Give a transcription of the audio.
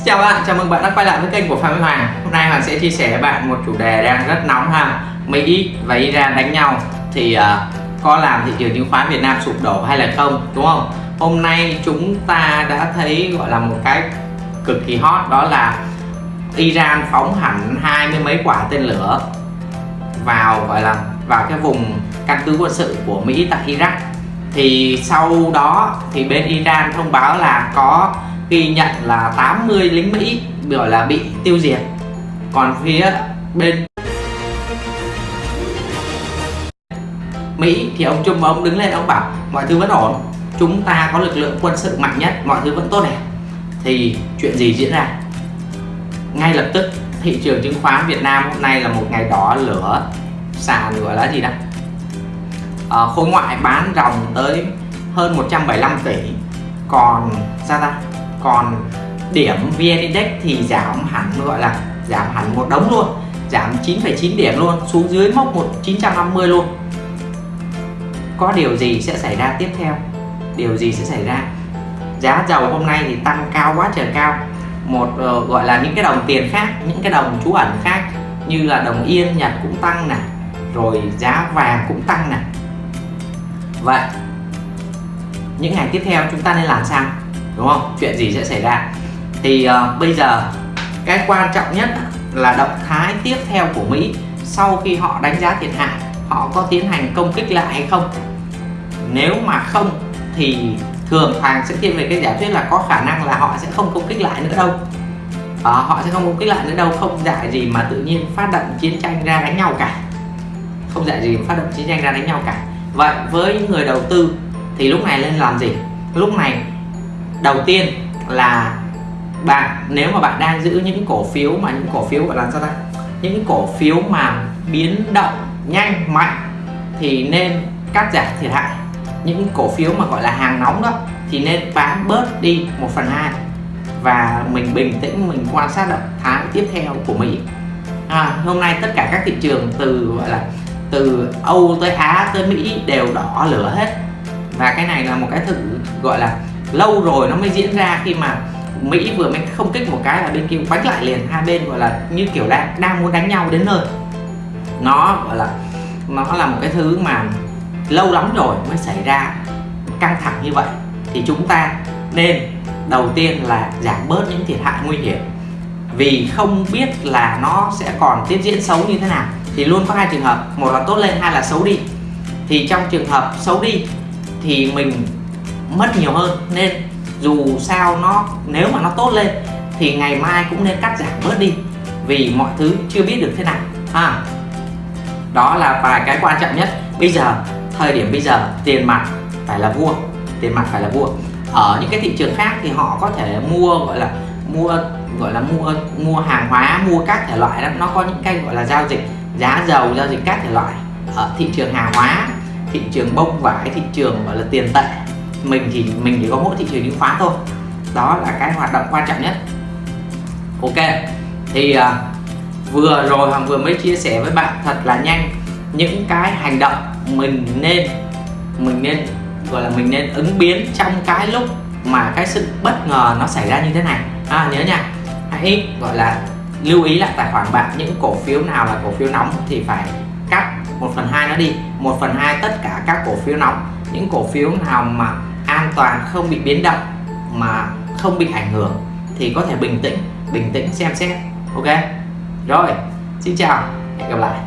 Xin chào bạn, chào mừng bạn đã quay lại với kênh của Phạm Minh Hoàng. Hôm nay Hoàng sẽ chia sẻ với bạn một chủ đề đang rất nóng ha. Mỹ và Iran đánh nhau thì uh, có làm thị trường chứng khoán Việt Nam sụp đổ hay là không đúng không? Hôm nay chúng ta đã thấy gọi là một cái cực kỳ hot đó là Iran phóng hẳn hai mươi mấy quả tên lửa vào gọi là vào cái vùng căn cứ quân sự của Mỹ tại Iraq. Thì sau đó thì bên Iran thông báo là có ghi nhận là 80 lính Mỹ gọi là bị tiêu diệt. Còn phía bên Mỹ thì ông Trung ông đứng lên ông bảo mọi thứ vẫn ổn chúng ta có lực lượng quân sự mạnh nhất mọi thứ vẫn tốt đẹp thì chuyện gì diễn ra? Ngay lập tức thị trường chứng khoán Việt Nam hôm nay là một ngày đỏ lửa sàn gọi là gì đó. À, khối ngoại bán ròng tới hơn 175 tỷ. Còn sao? ta còn điểm VN Index thì giảm hẳn gọi là giảm hẳn một đống luôn giảm 9,9 điểm luôn xuống dưới mốc 1950 luôn. Có điều gì sẽ xảy ra tiếp theo? Điều gì sẽ xảy ra? Giá dầu hôm nay thì tăng cao quá trời cao. Một uh, gọi là những cái đồng tiền khác những cái đồng trú ẩn khác như là đồng yên nhật cũng tăng này rồi giá vàng cũng tăng này. Vậy những ngày tiếp theo chúng ta nên làm sao? Đúng không? Chuyện gì sẽ xảy ra? Thì uh, bây giờ cái quan trọng nhất là động thái tiếp theo của Mỹ sau khi họ đánh giá thiệt hại họ có tiến hành công kích lại hay không? Nếu mà không thì thường Hoàng sẽ thiên về cái giả thuyết là có khả năng là họ sẽ không công kích lại nữa đâu. À, họ sẽ không công kích lại nữa đâu không dạy gì mà tự nhiên phát động chiến tranh ra đánh nhau cả. Không dạy gì mà phát động chiến tranh ra đánh nhau cả. Vậy với những người đầu tư thì lúc này nên làm gì? Lúc này đầu tiên là bạn nếu mà bạn đang giữ những cổ phiếu mà những cổ phiếu gọi là sao ta? Những cổ phiếu mà biến động nhanh mạnh thì nên cắt giảm thiệt hại. Những cổ phiếu mà gọi là hàng nóng đó thì nên bán bớt đi 1 phần 2 và mình bình tĩnh mình quan sát động thái tiếp theo của Mỹ. À, hôm nay tất cả các thị trường từ gọi là từ Âu tới Á tới Mỹ đều đỏ lửa hết. Và cái này là một cái thử gọi là lâu rồi nó mới diễn ra khi mà Mỹ vừa mới không kích một cái là bên kia bánh lại liền. Hai bên gọi là như kiểu đang đang muốn đánh nhau đến nơi. Nó gọi là, nó là một cái thứ mà lâu lắm rồi mới xảy ra căng thẳng như vậy. Thì chúng ta nên đầu tiên là giảm bớt những thiệt hại nguy hiểm. Vì không biết là nó sẽ còn tiếp diễn xấu như thế nào. Thì luôn có hai trường hợp, một là tốt lên, hai là xấu đi. Thì trong trường hợp xấu đi thì mình mất nhiều hơn. Nên dù sao nó, nếu mà nó tốt lên thì ngày mai cũng nên cắt giảm bớt đi, vì mọi thứ chưa biết được thế nào. Ha. Đó là vài cái quan trọng nhất. Bây giờ, thời điểm bây giờ, tiền mặt phải là vua, tiền mặt phải là vua. Ở những cái thị trường khác thì họ có thể mua, gọi là, mua, gọi là mua mua hàng hóa, mua các thể loại đó. Nó có những cái gọi là giao dịch, giá dầu, giao dịch các thể loại. Ở thị trường hàng hóa, thị trường bông vải, thị trường, gọi là tiền tệ mình thì mình chỉ có mỗi thị trường chứng khoán thôi. Đó là cái hoạt động quan trọng nhất. Ok thì uh, vừa rồi hoàng vừa mới chia sẻ với bạn thật là nhanh những cái hành động mình nên mình nên gọi là mình nên ứng biến trong cái lúc mà cái sự bất ngờ nó xảy ra như thế này. À, nhớ nha hãy gọi là lưu ý lại tài khoản bạn những cổ phiếu nào là cổ phiếu nóng thì phải cắt 1 phần hai nó đi 1 phần hai tất cả các cổ phiếu nóng. Những cổ phiếu nào mà an toàn, không bị biến động mà không bị ảnh hưởng thì có thể bình tĩnh bình tĩnh xem xét, ok? Rồi, xin chào, hẹn gặp lại.